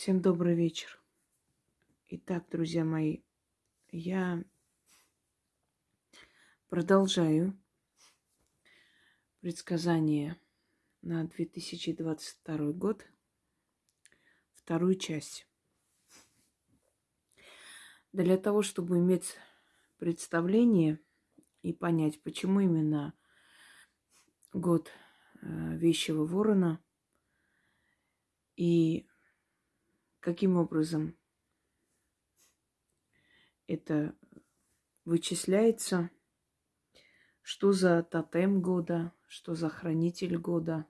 Всем добрый вечер. Итак, друзья мои, я продолжаю предсказание на 2022 год, вторую часть. Для того, чтобы иметь представление и понять, почему именно год э, вещего ворона и каким образом это вычисляется, что за тотем года, что за хранитель года.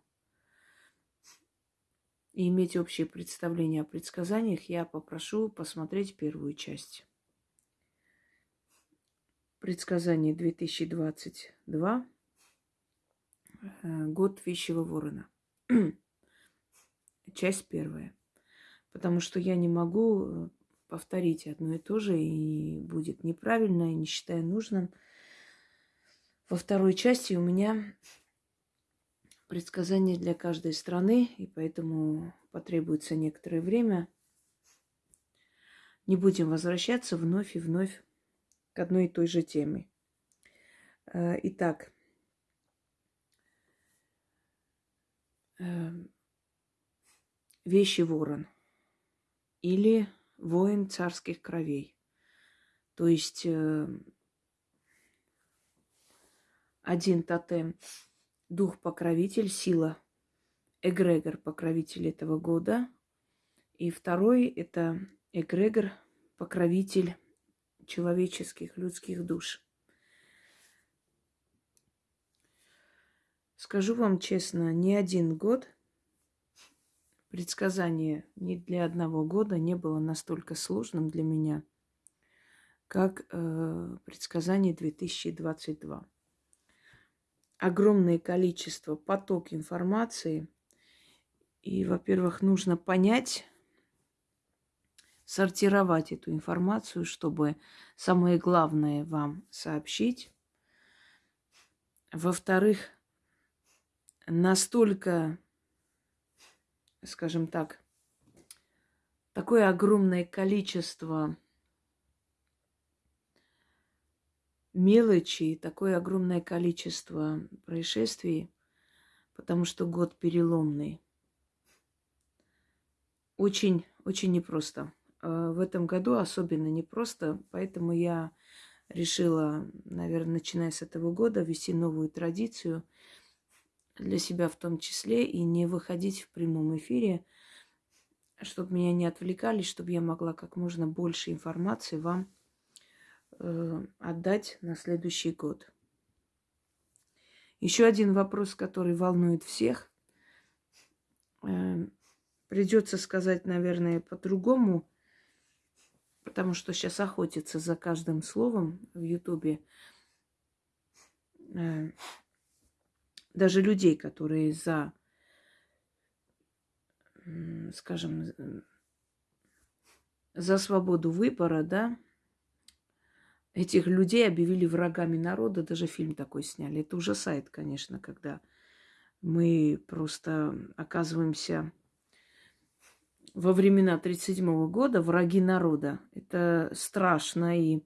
И иметь общее представление о предсказаниях, я попрошу посмотреть первую часть. Предсказание 2022. Э, год вещего ворона. Часть первая. Потому что я не могу э, повторить одно и то же, и будет неправильно, и не считаю нужным. Во второй части у меня предсказания для каждой страны, и поэтому потребуется некоторое время. Не будем возвращаться вновь и вновь к одной и той же теме. Э, итак, эм, вещи ворон или воин царских кровей. То есть э, один тотем – дух-покровитель, сила, эгрегор – покровитель этого года. И второй – это эгрегор – покровитель человеческих, людских душ. Скажу вам честно, ни один год предсказание ни для одного года не было настолько сложным для меня, как э, предсказание 2022. Огромное количество, поток информации. И, во-первых, нужно понять, сортировать эту информацию, чтобы самое главное вам сообщить. Во-вторых, настолько, скажем так, такое огромное количество мелочи, такое огромное количество происшествий, потому что год переломный. Очень, очень непросто. А, в этом году особенно непросто, поэтому я решила, наверное, начиная с этого года, ввести новую традицию для себя в том числе и не выходить в прямом эфире, чтобы меня не отвлекали, чтобы я могла как можно больше информации вам э, отдать на следующий год. Еще один вопрос, который волнует всех. Э, придется сказать, наверное, по-другому потому что сейчас охотятся за каждым словом в Ютубе. Э, даже людей, которые за, скажем, за свободу выбора, да, этих людей объявили врагами народа, даже фильм такой сняли. Это ужасает, конечно, когда мы просто оказываемся во времена 1937 года враги народа. Это страшно, и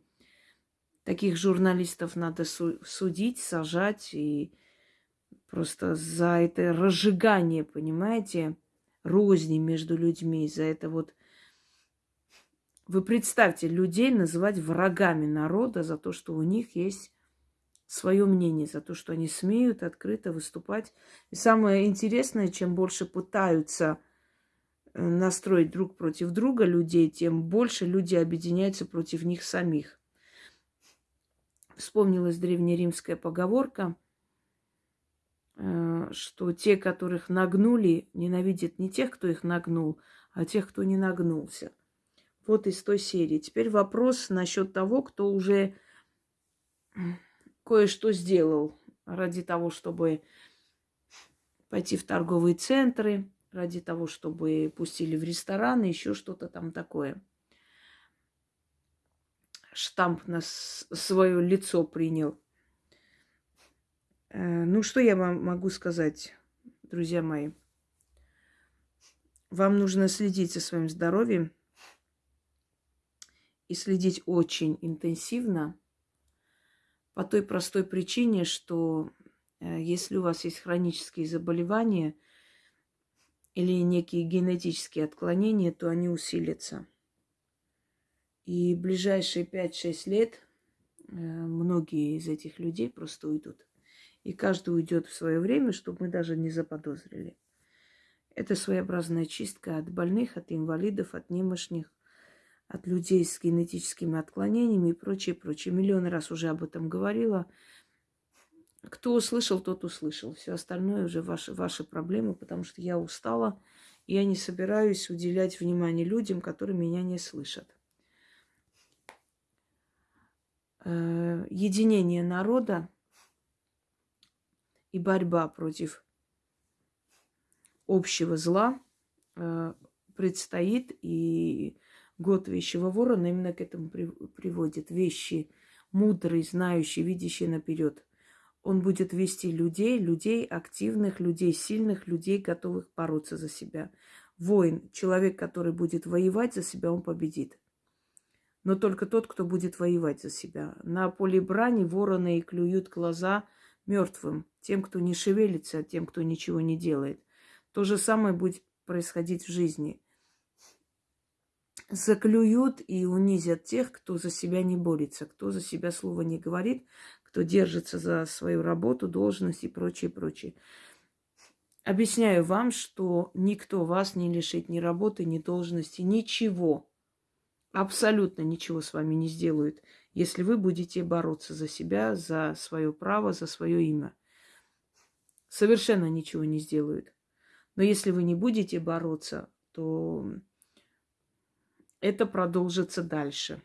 таких журналистов надо судить, сажать, и просто за это разжигание, понимаете, розни между людьми, за это вот... Вы представьте, людей называть врагами народа за то, что у них есть свое мнение, за то, что они смеют открыто выступать. И самое интересное, чем больше пытаются настроить друг против друга людей, тем больше люди объединяются против них самих. Вспомнилась древнеримская поговорка, э, что те, которых нагнули, ненавидят не тех, кто их нагнул, а тех, кто не нагнулся. Вот из той серии. Теперь вопрос насчет того, кто уже кое-что сделал ради того, чтобы пойти в торговые центры, ради того, чтобы пустили в ресторан, еще что-то там такое. Штамп на свое лицо принял. Э, ну, что я вам могу сказать, друзья мои? вам нужно следить за своим здоровьем и следить очень интенсивно по той простой причине, что э, если у вас есть хронические заболевания или некие генетические отклонения, то они усилятся. И ближайшие 5-6 лет э, многие из этих людей просто уйдут. И каждый уйдет в свое время, чтобы мы даже не заподозрили. Это своеобразная чистка от больных, от инвалидов, от немощных, от людей с генетическими отклонениями и прочее, прочее. Миллион раз уже об этом говорила. Кто услышал, тот услышал. Все остальное уже ваши, ваши проблемы, потому что я устала. И я не собираюсь уделять внимание людям, которые меня не слышат. Э, единение народа и борьба против общего зла э, предстоит, и год вещего ворона именно к этому приводит. Вещи мудрый, знающий, видящий наперед. Он будет вести людей, людей активных, людей сильных, людей, готовых бороться за себя. Воин, человек, который будет воевать за себя, он победит. Но только тот, кто будет воевать за себя. На поле брани вороны и клюют глаза мертвым, тем, кто не шевелится, тем, кто ничего не делает. То же самое будет происходить в жизни. Заклюют и унизят тех, кто за себя не борется, кто за себя слова не говорит, кто держится за свою работу, должность и прочее, прочее. Объясняю вам, что никто вас не лишит ни работы, ни должности, ничего. Абсолютно ничего с вами не сделают, если вы будете бороться за себя, за свое право, за свое имя. Совершенно ничего не сделают. Но если вы не будете бороться, то это продолжится дальше.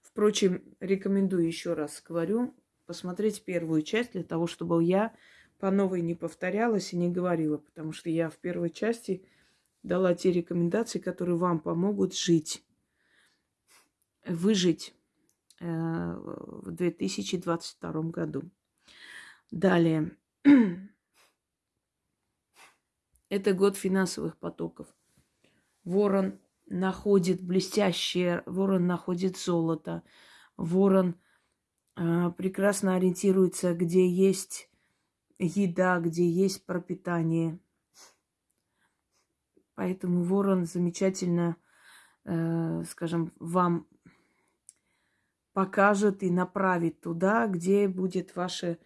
Впрочем, рекомендую еще раз говорю, посмотреть первую часть для того, чтобы я по новой не повторялась и не говорила, потому что я в первой части дала те рекомендации, которые вам помогут жить, выжить э, в 2022 году. Далее. Это год финансовых потоков. Ворон находит блестящее, ворон находит золото, ворон э, прекрасно ориентируется, где есть еда, где есть пропитание. Поэтому ворон замечательно, э, скажем, вам покажет и направит туда, где будет ваше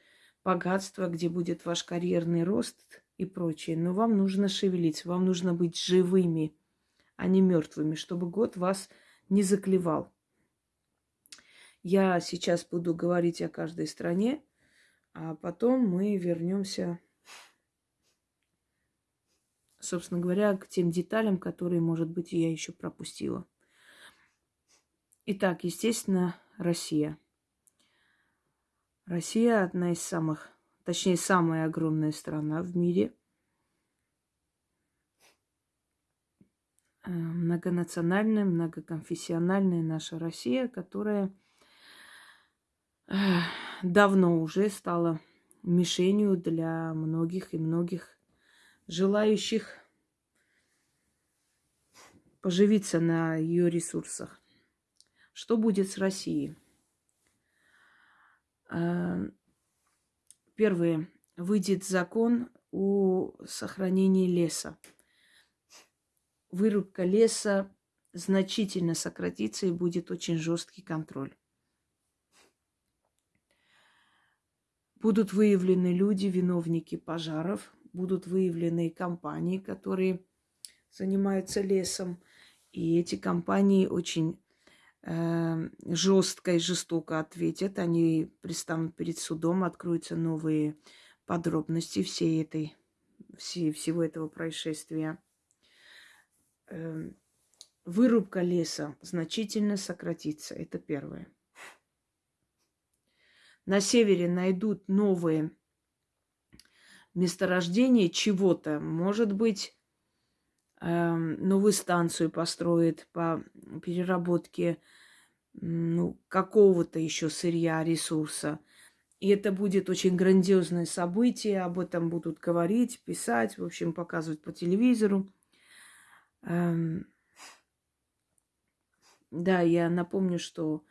богатство, где будет ваш карьерный рост и прочее. Но вам нужно шевелиться, вам нужно быть живыми, а не мертвыми, чтобы год вас не заклевал. Я сейчас буду говорить о каждой стране, а потом мы вернемся, собственно говоря, к тем деталям, которые, может быть, я еще пропустила. Итак, естественно, Россия. Россия одна из самых точнее, самая огромная страна в мире. Э, многонациональная, многоконфессиональная наша Россия, которая э, давно уже стала мишенью для многих и многих желающих поживиться на ее ресурсах. Что будет с Россией? Э, Первое. Выйдет закон о сохранении леса. Вырубка леса значительно сократится и будет очень жесткий контроль. Будут выявлены люди, виновники пожаров, будут выявлены компании, которые занимаются лесом. И эти компании очень жестко и жестоко ответят. Они пристанут перед судом, откроются новые подробности всей этой, всей, всего этого происшествия. Эм, вырубка леса значительно сократится. Это первое. На севере найдут новые месторождения чего-то. Может быть, Эм, новую станцию построит по переработке ну, какого-то еще сырья, ресурса. И это будет очень грандиозное событие, об этом будут говорить, писать, в общем, показывать по телевизору. Эм, да, я напомню, что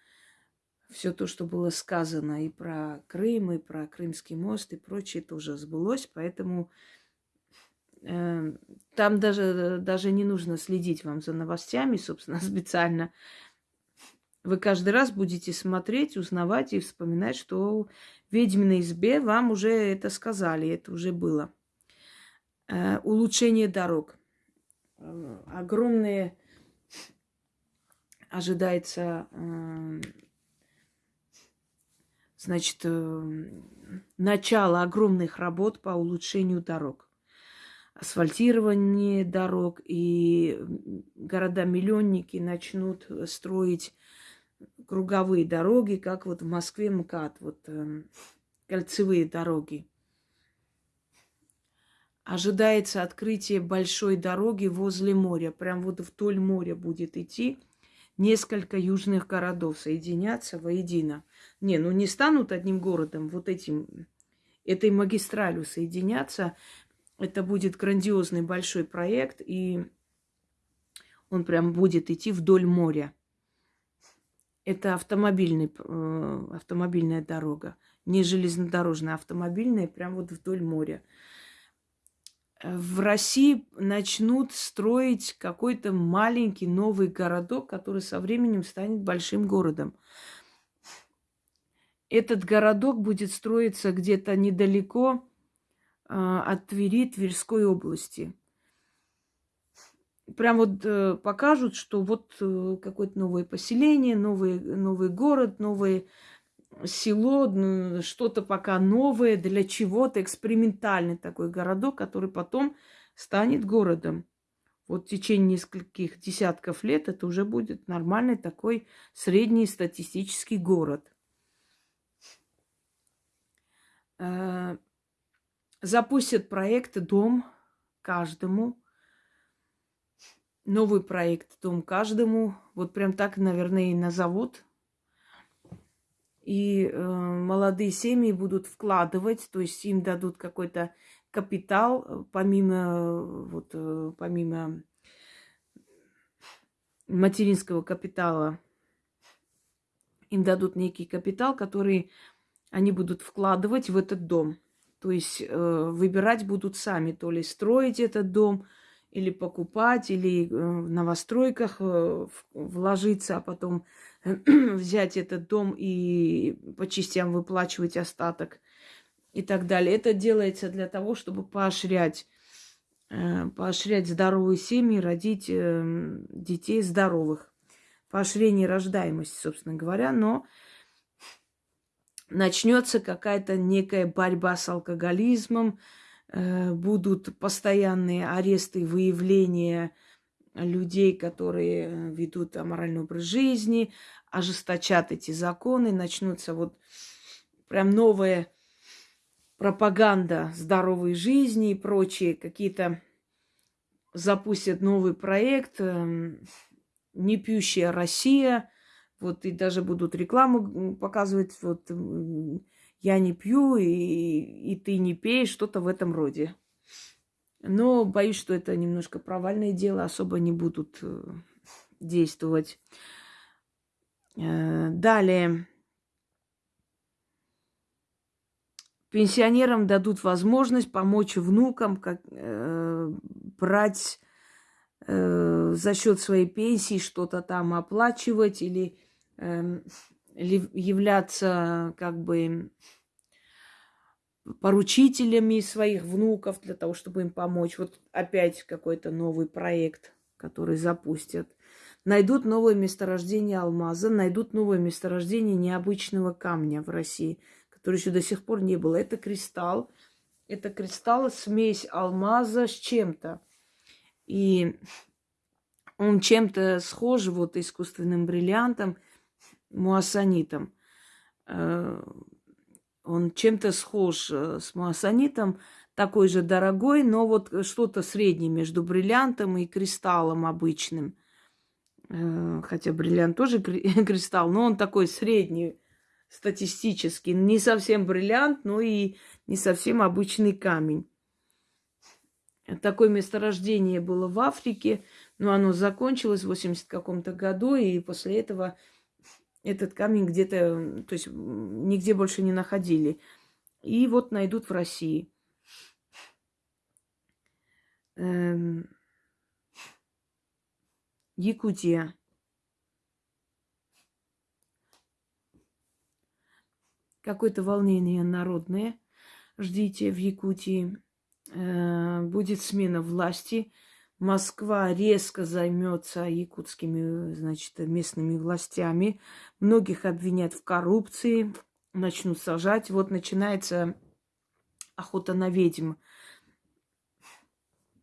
все то, что было сказано и про Крым, и про Крымский мост, и прочее, тоже сбылось. Поэтому там даже, даже не нужно следить вам за новостями, собственно, специально. Вы каждый раз будете смотреть, узнавать и вспоминать, что в ведьминой избе вам уже это сказали, это уже было. Э, улучшение дорог. Э, огромные ожидается, э, значит, э, начало огромных работ по улучшению дорог. Асфальтирование дорог, и города-миллионники начнут строить круговые дороги, как вот в Москве МКАД, вот э, кольцевые дороги. Ожидается открытие большой дороги возле моря. Прям вот вдоль моря будет идти. Несколько южных городов соединятся воедино. Не, ну не станут одним городом, вот этим, этой магистралью соединяться. Это будет грандиозный большой проект, и он прям будет идти вдоль моря. Это автомобильный, э, автомобильная дорога, не железнодорожная, а автомобильная, прям вот вдоль моря. В России начнут строить какой-то маленький новый городок, который со временем станет большим городом. Этот городок будет строиться где-то недалеко от Твери, Тверской области прям вот э, покажут, что вот э, какое-то новое поселение, новый, новый город, новое село, ну, что-то пока новое, для чего-то, экспериментальный такой городок, который потом станет городом. Вот в течение нескольких десятков лет это уже будет нормальный такой средний статистический город. Э, запустят проект «Дом каждому», новый проект «Дом каждому». Вот прям так, наверное, и назовут. И э, молодые семьи будут вкладывать, то есть им дадут какой-то капитал, э, помимо, вот, э, помимо материнского капитала, им дадут некий капитал, который они будут вкладывать в этот дом. То есть э, выбирать будут сами, то ли строить этот дом – или покупать, или э, в новостройках э, вложиться, а потом взять этот дом и по частям выплачивать остаток и так далее. Это делается для того, чтобы поощрять, э, поощрять здоровые семьи, родить детей здоровых. Поощрение рождаемости, собственно говоря, но начнется какая-то некая борьба с алкоголизмом, Э, будут постоянные аресты, выявления людей, которые э, ведут аморальный образ жизни, ожесточат эти законы, начнутся вот прям новая пропаганда здоровой жизни и прочие какие-то запустят новый проект эм, «Не пьющая Россия», вот и даже будут рекламу показывать, вот я не пью, и, и ты не пей, что-то в этом роде. Но боюсь, что это немножко провальное дело, особо не будут э, действовать. Э, далее. Пенсионерам дадут возможность помочь внукам как, э, брать э, за счет своей пенсии что-то там оплачивать или являться как бы поручителями своих внуков для того, чтобы им помочь. Вот опять какой-то новый проект, который запустят. Найдут новое месторождение алмаза, найдут новое месторождение необычного камня в России, который еще до сих пор не было. Это кристалл. Это кристалл смесь алмаза с чем-то. И он чем-то схож вот искусственным бриллиантом – муассанитом. Э, он чем-то схож э, с муассанитом, такой же дорогой, но вот что-то среднее между бриллиантом и кристаллом обычным. Э, хотя бриллиант тоже кристалл, но он такой средний, статистически. Не совсем бриллиант, но и не совсем обычный камень. Такое месторождение было в Африке, но оно закончилось в 80 каком-то году, и после этого этот камень где-то, то есть нигде больше не находили. И вот найдут в России. Эм... Якутия. Какое-то волнение народное. Ждите в Якутии. Э, будет смена власти. Москва резко займется якутскими, значит, местными властями. Многих обвинят в коррупции, начнут сажать. Вот начинается охота на ведьм.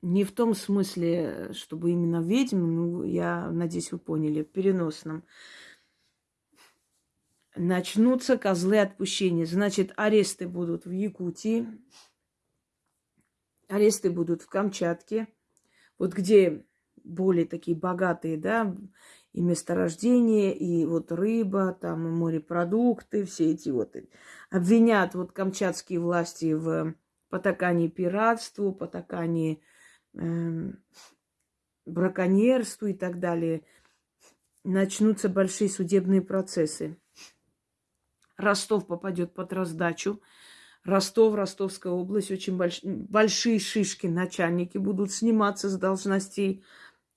Не в том смысле, чтобы именно ведьм, ну, я надеюсь, вы поняли, в переносном. Начнутся козлы отпущения. Значит, аресты будут в Якутии, аресты будут в Камчатке, вот где более такие богатые, да, и месторождения, и вот рыба, там, и морепродукты, все эти вот. Обвинят вот камчатские власти в потакании пиратству, потакании э, браконьерству и так далее. Начнутся большие судебные процессы. Ростов попадет под раздачу. Ростов, Ростовская область, очень больш... большие шишки, начальники будут сниматься с должностей,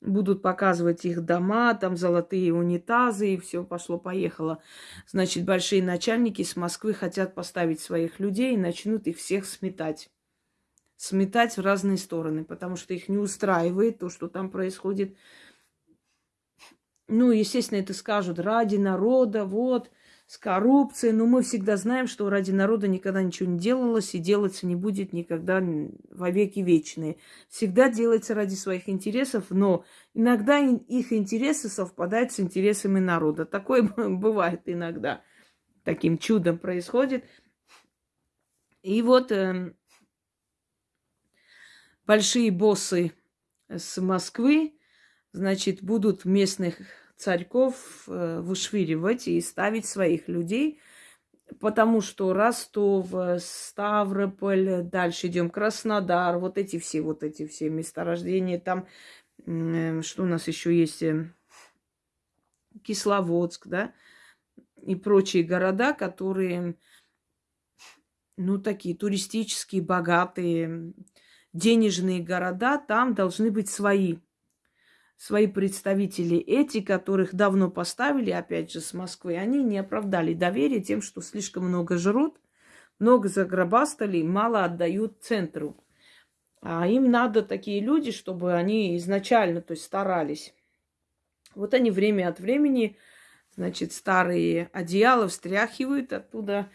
будут показывать их дома, там золотые унитазы, и все пошло-поехало. Значит, большие начальники с Москвы хотят поставить своих людей и начнут их всех сметать. Сметать в разные стороны, потому что их не устраивает то, что там происходит. Ну, естественно, это скажут ради народа, вот – с коррупцией. Но мы всегда знаем, что ради народа никогда ничего не делалось и делаться не будет никогда во веки вечные. Всегда делается ради своих интересов, но иногда их интересы совпадают с интересами народа. Такое бывает иногда. Таким чудом происходит. И вот э, большие боссы с Москвы, значит, будут местных царьков э, вышвыривать и ставить своих людей, потому что Ростов, Ставрополь, дальше идем Краснодар, вот эти все, вот эти все месторождения, там, э, что у нас еще есть, э, Кисловодск, да, и прочие города, которые, ну, такие туристические, богатые, денежные города, там должны быть свои свои представители, эти, которых давно поставили, опять же, с Москвы, они не оправдали доверие тем, что слишком много жрут, много загробастали, мало отдают центру. А им надо такие люди, чтобы они изначально, то есть старались. Вот они время от времени, значит, старые одеяла встряхивают, оттуда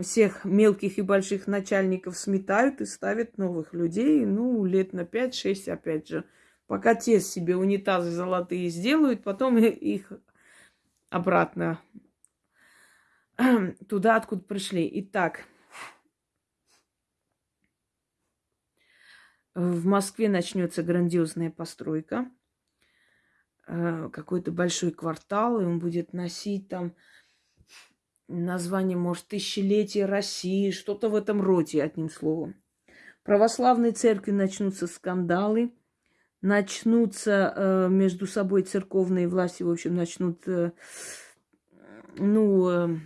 всех мелких и больших начальников сметают и ставят новых людей, ну, лет на 5-6, опять же, Пока те себе унитазы золотые сделают, потом их обратно туда, откуда пришли. Итак, в Москве начнется грандиозная постройка. Э, какой-то большой квартал, и он будет носить там название, может, тысячелетие России, что-то в этом роде, одним словом. Православной церкви начнутся скандалы – начнутся э, между собой церковные власти, в общем, начнут, э, ну, э,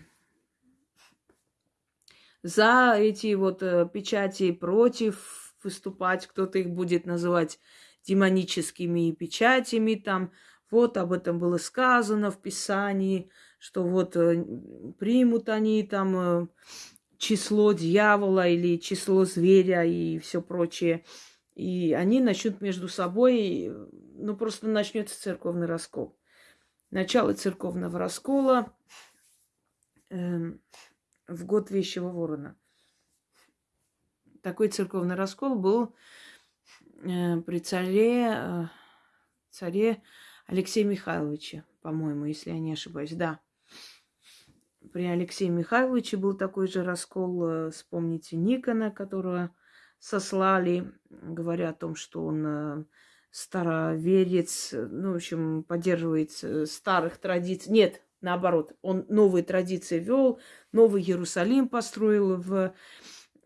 за эти вот э, печати против выступать, кто-то их будет называть демоническими печатями, там, вот об этом было сказано в Писании, что вот э, примут они там э, число дьявола или число зверя и все прочее. И они начнут между собой, ну просто начнется церковный раскол. Начало церковного раскола э, в год Вещего Ворона. Такой церковный раскол был э, при царе, э, царе Алексея Михайловича, по-моему, если я не ошибаюсь. Да, при Алексее Михайловиче был такой же раскол. Э, вспомните Никона, которого сослали, говоря о том, что он э, староверец, ну, в общем, поддерживает э, старых традиций. Нет, наоборот, он новые традиции вел, новый Иерусалим построил в,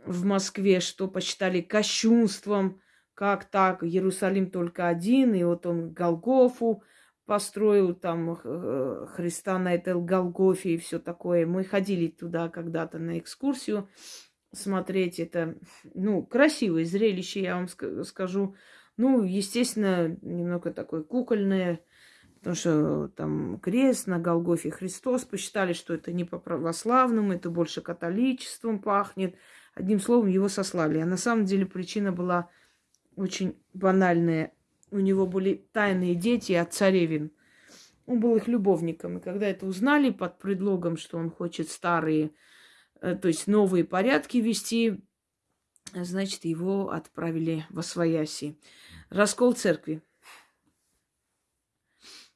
в Москве, что посчитали кощунством, как так, Иерусалим только один, и вот он Голгофу построил там э, Христа на этой Голгофе и все такое. Мы ходили туда когда-то на экскурсию смотреть это, ну, красивое зрелище, я вам скажу. Ну, естественно, немного такое кукольное, потому что там крест на Голгофе Христос. Посчитали, что это не по православному, это больше католичеством пахнет. Одним словом, его сослали. А на самом деле причина была очень банальная. У него были тайные дети от царевин. Он был их любовником. И когда это узнали под предлогом, что он хочет старые, то есть новые порядки вести, значит, его отправили в Освояси. Раскол церкви.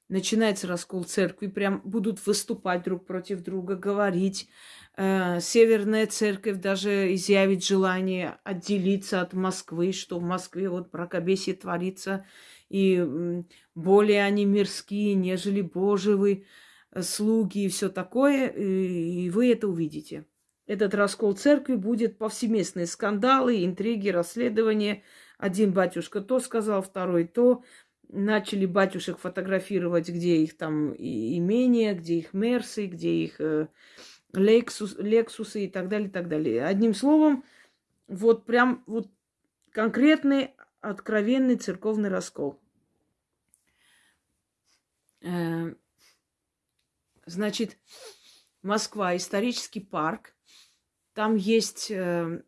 Начинается раскол церкви, прям будут выступать друг против друга, говорить. Э, Северная церковь даже изъявит желание отделиться от Москвы, что в Москве вот бракобесие творится, и более они мирские, нежели Божьи э, слуги и все такое, и вы это увидите. Этот раскол церкви будет повсеместные скандалы, интриги, расследования. Один батюшка то сказал, второй то. Начали батюшек фотографировать, где их там имения, где их мерсы, где их э, лексус, лексусы и так далее, и так далее. Одним словом, вот прям вот конкретный, откровенный церковный раскол. Э, значит, Москва, исторический парк. Там есть э,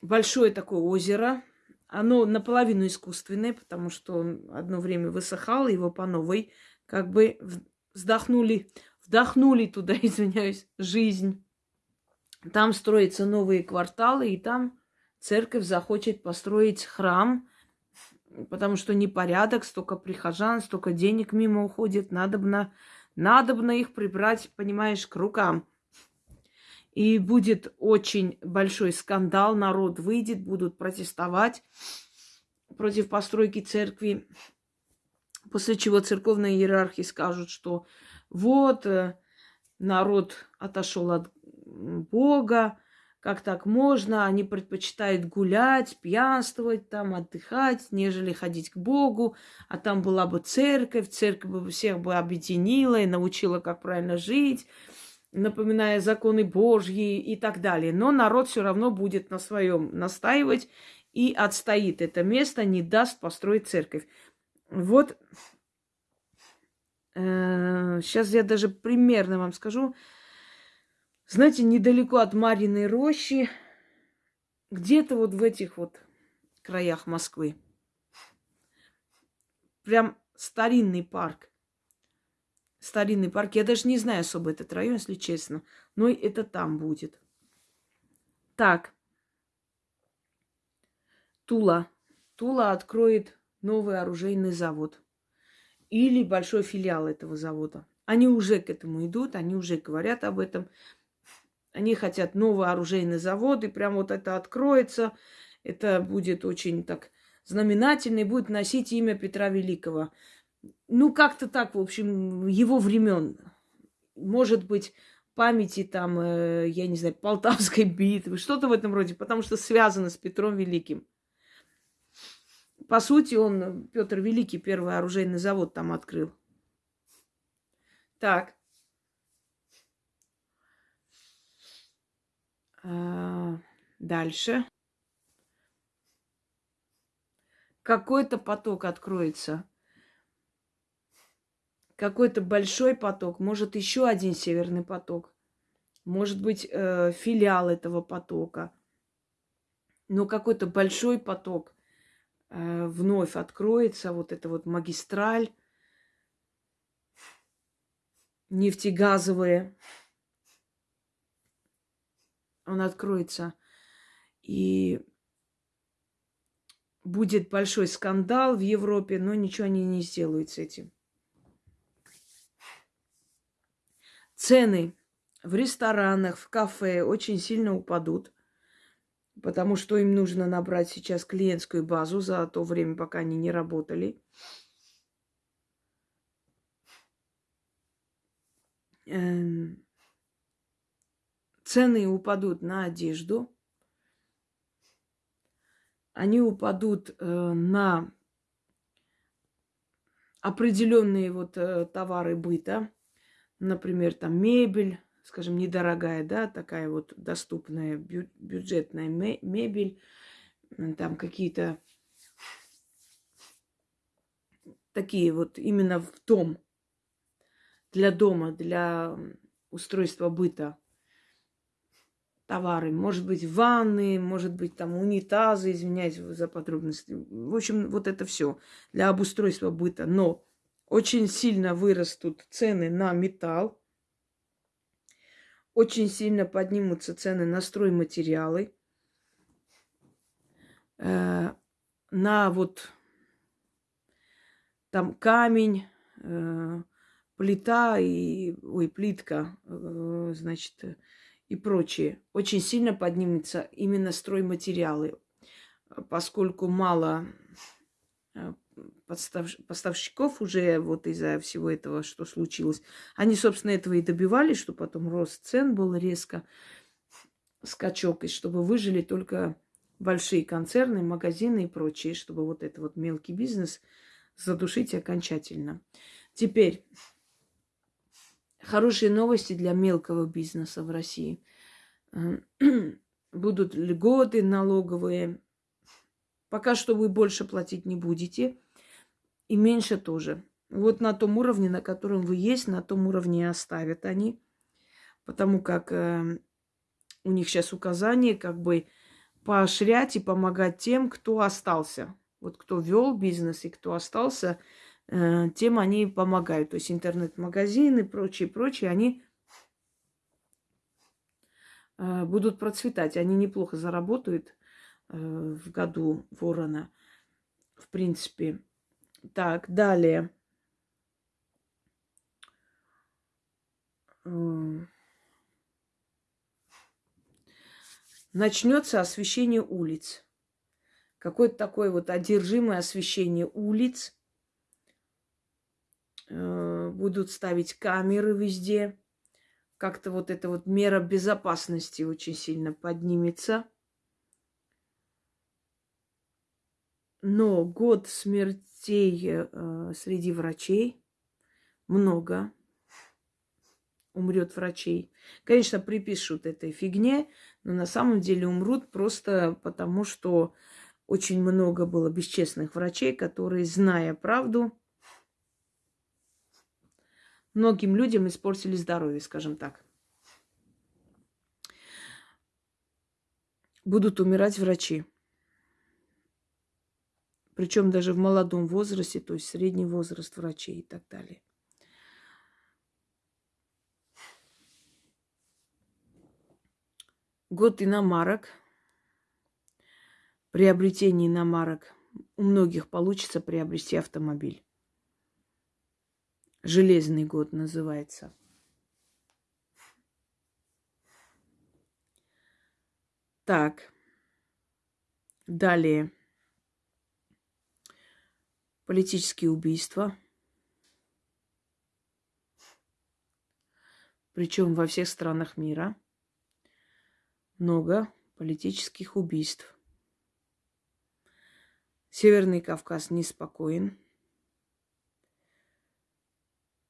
большое такое озеро. Оно наполовину искусственное, потому что он одно время высыхал, его по новой как бы вздохнули вдохнули туда, извиняюсь, жизнь. Там строятся новые кварталы, и там церковь захочет построить храм, потому что непорядок, столько прихожан, столько денег мимо уходит, надобно, надобно их прибрать, понимаешь, к рукам. И будет очень большой скандал, народ выйдет, будут протестовать против постройки церкви, после чего церковные иерархи скажут, что вот э, народ отошел от Бога, как так можно, они предпочитают гулять, пьянствовать там, отдыхать, нежели ходить к Богу, а там была бы церковь, церковь бы всех бы объединила и научила, как правильно жить, напоминая законы Божьи и так далее. Но народ все равно будет на своем настаивать и отстоит это место, не даст построить церковь. Вот Сейчас э, я даже примерно вам скажу. Знаете, недалеко от Мариной рощи, где-то вот в этих вот краях Москвы, прям старинный парк. Старинный парк. Я даже не знаю особо этот район, если честно. Но это там будет. Так. Тула. Тула откроет новый оружейный завод или большой филиал этого завода. Они уже к этому идут, они уже говорят об этом. Они хотят новый оружейный завод, и прям вот это откроется. Это будет очень так знаменательно и будет носить имя Петра Великого. Ну, как-то так, в общем, его времен. Может быть, памяти там, э, я не знаю, Полтавской битвы, что-то в этом роде, потому что связано с Петром Великим. По сути, он, Петр Великий, первый оружейный завод там открыл. Так. А, дальше. Какой-то поток откроется. Какой-то большой поток. Может, еще один северный поток. Может быть, э, филиал этого потока. Но какой-то большой поток – Э, вновь откроется вот эта вот магистраль нефтегазовая. Он откроется. И будет большой скандал в Европе, но ничего они не сделают с этим. Цены в ресторанах, в кафе очень сильно упадут потому что им нужно набрать сейчас клиентскую базу за то время, пока они не работали. э, цены упадут на одежду, они упадут э, на определенные вот э, товары быта, например, там мебель, скажем, недорогая, да, такая вот доступная бю- бюджетная мебель, там какие-то такие вот именно в дом, для дома, для устройства быта товары. Может быть, ванны, может быть, там унитазы, извиняюсь за подробности. В общем, вот это все для обустройства быта. Но очень сильно вырастут цены на металл, очень сильно поднимутся цены на стройматериалы, э, на вот там камень, э, плита и, ой, плитка, э, значит, и прочее. Очень сильно поднимется именно стройматериалы, поскольку мало э, поставщиков уже вот из-за всего этого, что случилось. Они, собственно, этого и добивались, что потом рост цен был резко, скачок, и чтобы выжили только большие концерны, магазины и прочее, чтобы вот это вот мелкий бизнес – задушить окончательно. Теперь хорошие новости для мелкого бизнеса в России. Будут льготы налоговые. Пока что вы больше платить не будете. И меньше тоже. Вот на том уровне, на котором вы есть, на том уровне оставят они. Потому как э, у них сейчас указание как бы поощрять и помогать тем, кто остался вот кто вел бизнес и кто остался, э, тем они помогают. То есть интернет-магазины и прочие, прочие, они э, будут процветать. Они неплохо заработают в году ворона, в принципе. Так, далее. Начнется освещение улиц какое-то такое вот одержимое освещение улиц. Э, будут ставить камеры везде. Как-то вот эта вот мера безопасности очень сильно поднимется. Но год смертей э, среди врачей много умрет врачей. Конечно, припишут этой фигне, но на самом деле умрут просто потому, что очень много было бесчестных врачей, которые, зная правду, многим людям испортили здоровье, скажем так. Будут умирать врачи. Причем даже в молодом возрасте, то есть средний возраст врачей и так далее. Год иномарок – приобретении иномарок у многих получится приобрести автомобиль. Железный год называется. Так. Далее. Политические убийства. Причем во всех странах мира. Много политических убийств. Северный Кавказ неспокоен.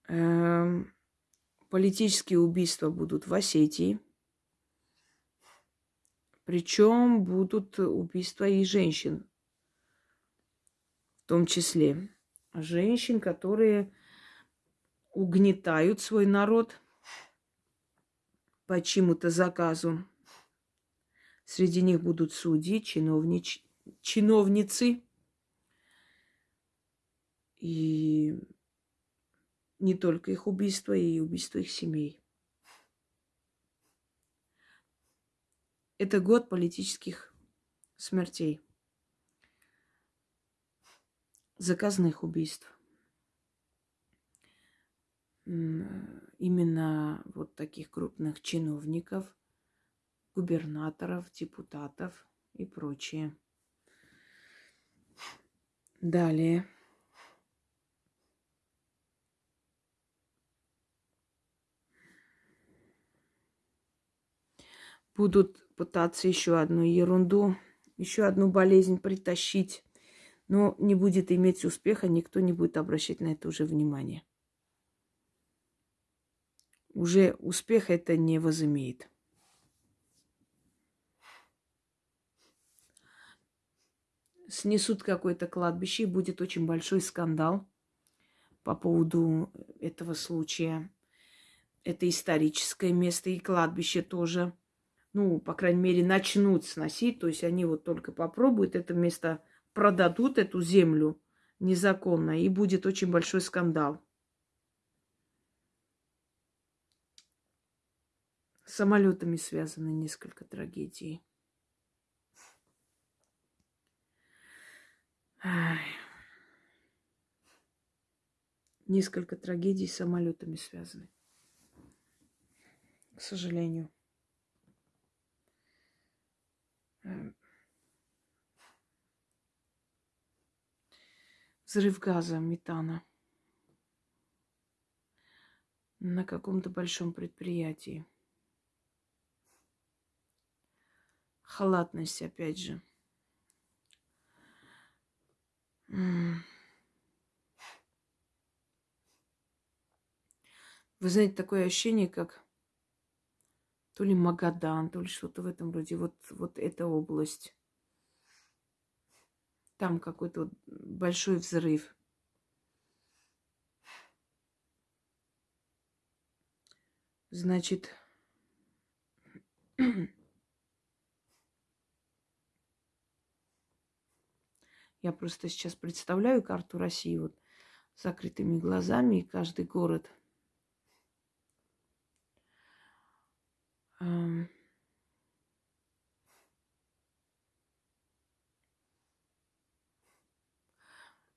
Эм, политические убийства будут в Осетии. Причем будут убийства и женщин. Том числе женщин, которые угнетают свой народ по чему-то заказу. Среди них будут судьи, чиновнич... чиновницы, и не только их убийство, и убийство их семей. Это год политических смертей, заказных убийств. Именно вот таких крупных чиновников, губернаторов, депутатов и прочее. Далее. Будут пытаться еще одну ерунду, еще одну болезнь притащить но не будет иметь успеха, никто не будет обращать на это уже внимание. Уже успех это не возымеет. Снесут какое-то кладбище, и будет очень большой скандал по поводу этого случая. Это историческое место и кладбище тоже. Ну, по крайней мере, начнут сносить. То есть они вот только попробуют это место, продадут эту землю незаконно, и будет очень большой скандал. С самолетами связаны несколько трагедий. Несколько трагедий с самолетами связаны. К сожалению. Взрыв газа, метана на каком-то большом предприятии. Халатность, опять же. Вы знаете, такое ощущение, как то ли Магадан, то ли что-то в этом роде. Вот, вот эта область. Там какой-то большой взрыв. Значит, я просто сейчас представляю карту России вот закрытыми глазами, и каждый город –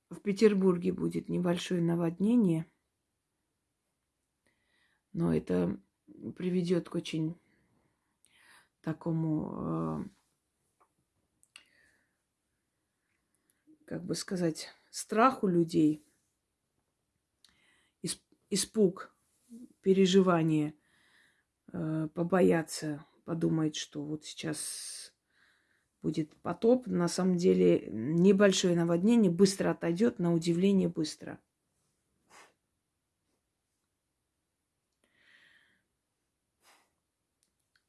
В Петербурге будет небольшое наводнение, но это приведет к очень такому, э, как бы сказать, страху людей, испуг, переживание – э, побояться, подумать, что вот сейчас будет потоп. На самом деле небольшое наводнение быстро отойдет, на удивление быстро.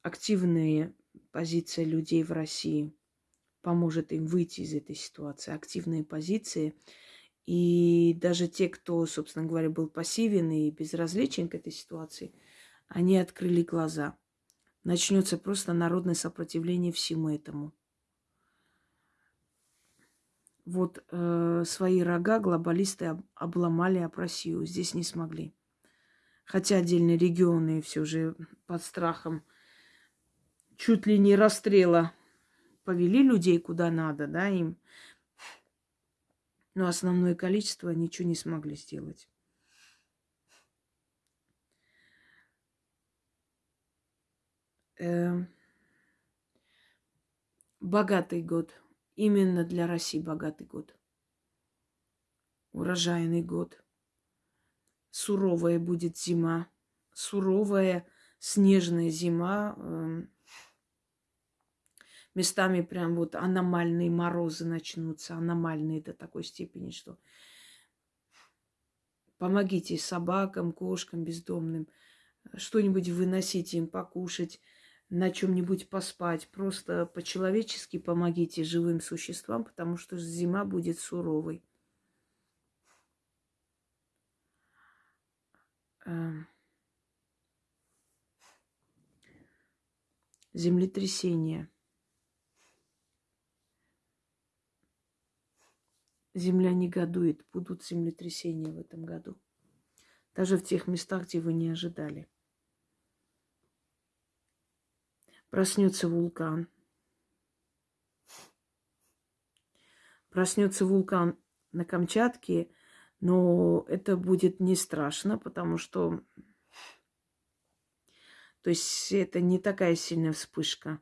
Активная позиция людей в России поможет им выйти из этой ситуации. Активные позиции. И даже те, кто, собственно говоря, был пассивен и безразличен к этой ситуации – они открыли глаза. Начнется просто народное сопротивление всему этому. Вот э, свои рога глобалисты об, обломали об Россию. Здесь не смогли. Хотя отдельные регионы все же под страхом чуть ли не расстрела повели людей куда надо, да, им. Но основное количество ничего не смогли сделать. э, богатый год. Именно для России богатый год. Урожайный год. Суровая будет зима. Суровая снежная зима. Э, местами прям вот аномальные морозы начнутся. Аномальные до такой степени, что помогите собакам, кошкам, бездомным. Что-нибудь выносите им покушать на чем-нибудь поспать. Просто по-человечески помогите живым существам, потому что зима будет суровой. Эм. Землетрясение. Земля негодует. Будут землетрясения в этом году. Даже в тех местах, где вы не ожидали. Проснется вулкан. Проснется вулкан на Камчатке, но это будет не страшно, потому что то есть это не такая сильная вспышка.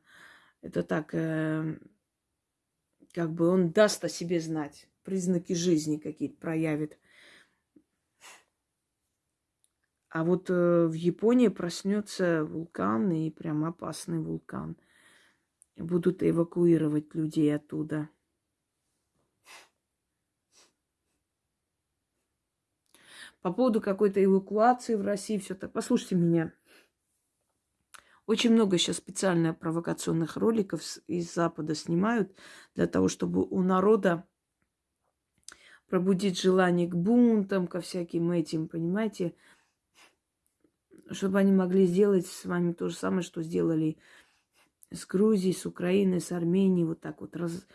Это так, э, как бы он даст о себе знать, признаки жизни какие-то проявит. А вот э, в Японии проснется вулкан, и прям опасный вулкан. Будут эвакуировать людей оттуда. По поводу какой-то эвакуации в России, все так. Послушайте меня. Очень много сейчас специально провокационных роликов из Запада снимают для того, чтобы у народа пробудить желание к бунтам, ко всяким этим, понимаете? Чтобы они могли сделать с вами то же самое, что сделали с Грузией, с Украиной, с Арменией, вот так вот раз,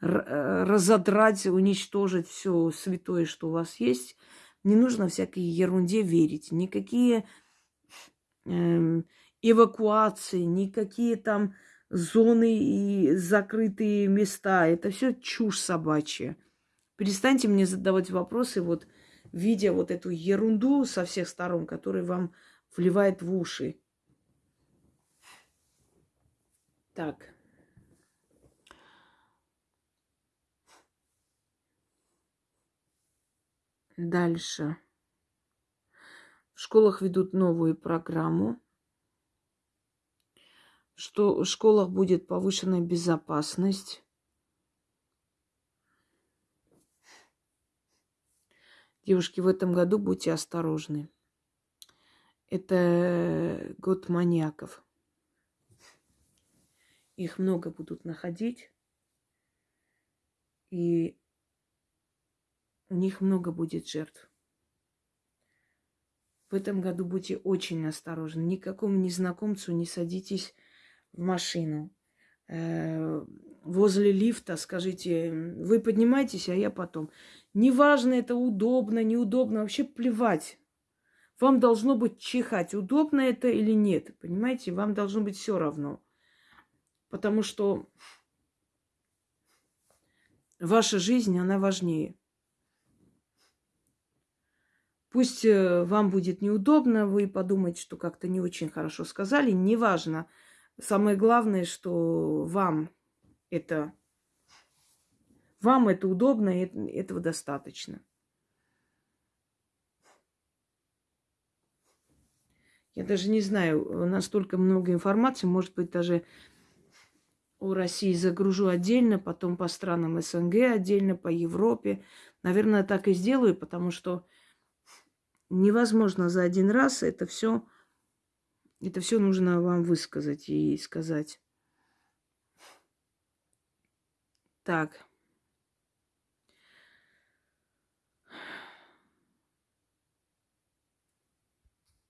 разодрать, уничтожить все святое, что у вас есть. Не нужно всякой ерунде верить. Никакие эм, эвакуации, никакие там зоны и закрытые места. Это все чушь собачья. Перестаньте мне задавать вопросы, вот видя вот эту ерунду со всех сторон, которая вам вливает в уши. Так. Дальше. В школах ведут новую программу что в школах будет повышенная безопасность. Девушки, в этом году будьте осторожны. Это год маньяков. Их много будут находить. И у них много будет жертв. В этом году будьте очень осторожны. Никакому незнакомцу не садитесь в машину. Э, возле лифта скажите, вы поднимаетесь, а я потом. Неважно, это удобно, неудобно, вообще плевать. Вам должно быть чихать, удобно это или нет. Понимаете, вам должно быть все равно. Потому что ваша жизнь, она важнее. Пусть э, вам будет неудобно, вы подумаете, что как-то не очень хорошо сказали, неважно. Самое главное, что вам это вам это удобно, и этого достаточно. Я даже не знаю, настолько много информации, может быть, даже о России загружу отдельно, потом по странам СНГ отдельно, по Европе. Наверное, так и сделаю, потому что невозможно за один раз это все это все нужно вам высказать и сказать. Так.